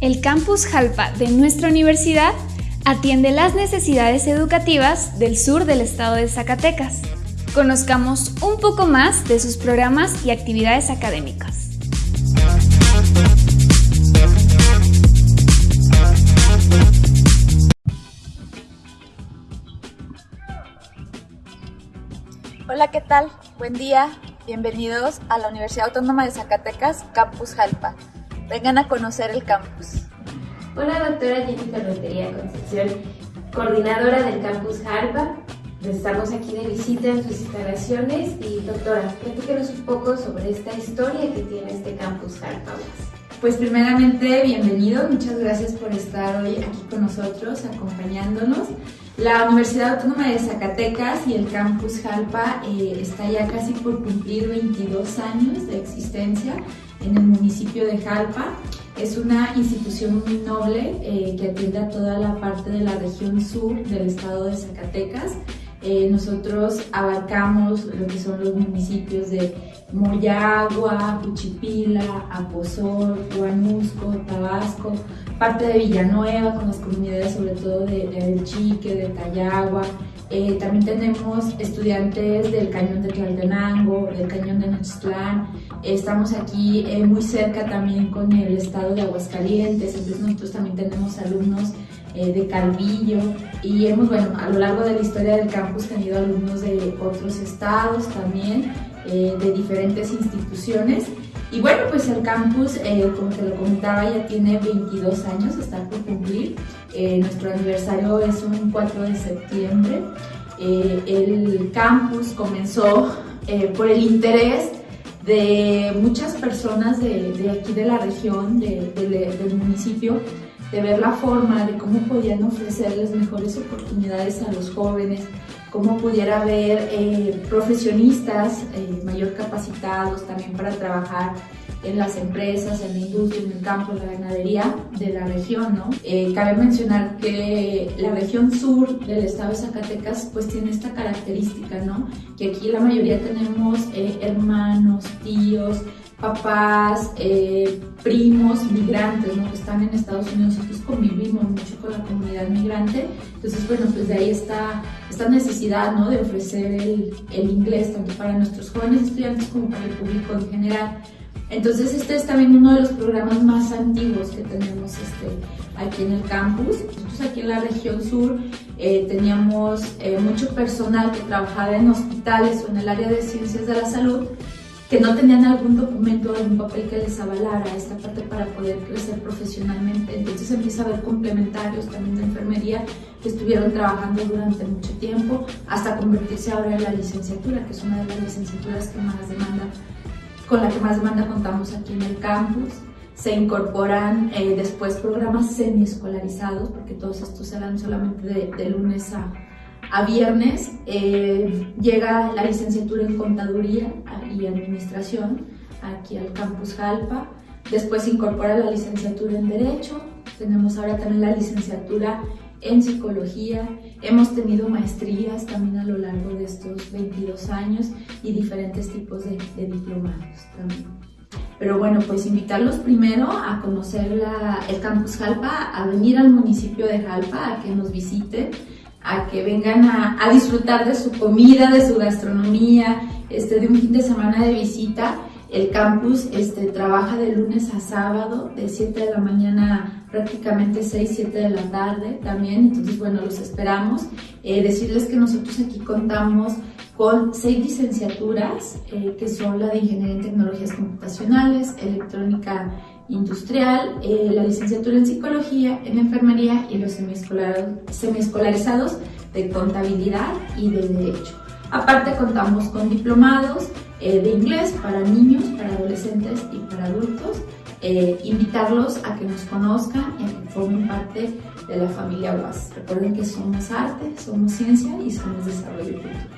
El campus Jalpa de nuestra universidad atiende las necesidades educativas del sur del estado de Zacatecas. Conozcamos un poco más de sus programas y actividades académicas. Hola, ¿qué tal? Buen día. Bienvenidos a la Universidad Autónoma de Zacatecas, Campus Jalpa. Vengan a conocer el campus. Hola, doctora Jennifer Rentería Concepción, coordinadora del Campus Jalpa. Estamos aquí de visita en sus instalaciones y doctora, platíquenos un poco sobre esta historia que tiene este Campus Jalpa. Pues primeramente, bienvenido, muchas gracias por estar hoy aquí con nosotros, acompañándonos. La Universidad Autónoma de Zacatecas y el Campus Jalpa eh, está ya casi por cumplir 22 años de existencia en el municipio de Jalpa. Es una institución muy noble eh, que atiende a toda la parte de la región sur del estado de Zacatecas. Eh, nosotros abarcamos lo que son los municipios de Moyagua, Cuchipila, Aposol, Huanusco, Tabasco, parte de Villanueva, con las comunidades sobre todo de, de Chique, de Tayagua. Eh, también tenemos estudiantes del Cañón de Tlaltenango, del Cañón de Nochtlán. estamos aquí eh, muy cerca también con el estado de Aguascalientes, entonces nosotros también tenemos alumnos eh, de Calvillo y hemos, bueno, a lo largo de la historia del campus tenido alumnos de otros estados también. Eh, de diferentes instituciones. Y bueno, pues el campus, eh, como te lo comentaba, ya tiene 22 años, está por cumplir. Eh, nuestro aniversario es un 4 de septiembre. el campus comenzó por el interés de muchas personas de, aquí de la región, de, del municipio, de ver la forma de cómo podían ofrecerles mejores oportunidades a los jóvenes, cómo pudiera haber eh, profesionistas eh, mayor capacitados también para trabajar en las empresas, en la industria, en el campo, en la ganadería de la región, ¿no? Eh, cabe mencionar que la región sur del estado de Zacatecas pues tiene esta característica, ¿no? Que aquí la mayoría tenemos hermanos, tíos, papás, eh, primos migrantes, ¿no? que están en Estados Unidos, nosotros convivimos mucho con la comunidad migrante, entonces bueno, pues de ahí está esta necesidad ¿no? de ofrecer el, el inglés tanto para nuestros jóvenes estudiantes como para el público en general. Entonces este es también uno de los programas más antiguos que tenemos este, aquí en el campus. Nosotros aquí en la región sur eh, teníamos eh, mucho personal que trabajaba en hospitales o en el área de ciencias de la salud que no tenían algún documento algún papel que les avalara esta parte para poder crecer profesionalmente. Entonces empieza a haber complementarios también de enfermería que estuvieron trabajando durante mucho tiempo hasta convertirse ahora en la licenciatura, que es una de las licenciaturas que más demanda, con la que más demanda contamos aquí en el campus. Se incorporan eh, después programas semiescolarizados, porque todos estos se dan solamente de, de lunes a, a viernes eh, llega la licenciatura en Contaduría y Administración aquí al Campus Jalpa. Después se incorpora la licenciatura en Derecho. Tenemos ahora también la licenciatura en Psicología. Hemos tenido maestrías también a lo largo de estos 22 años y diferentes tipos de, diplomados también. Pero bueno, pues invitarlos primero a conocer el Campus Jalpa, a venir al municipio de Jalpa, a que nos visiten a que vengan a, disfrutar de su comida, de su gastronomía, este, de un fin de semana de visita. El campus este, trabaja de lunes a sábado, de 7 de la mañana prácticamente 6, 7 de la tarde también. Entonces, bueno, los esperamos. Eh, decirles que nosotros aquí contamos con seis licenciaturas, eh, que son la de Ingeniería en Tecnologías Computacionales, Electrónica industrial, eh, la licenciatura en psicología, en enfermería y los semiescolarizados de contabilidad y de derecho. Aparte contamos con diplomados eh, de inglés para niños, para adolescentes y para adultos. Eh, invitarlos a que nos conozcan y a que formen parte de la familia UAS. Recuerden que somos arte, somos ciencia y somos desarrollo cultural.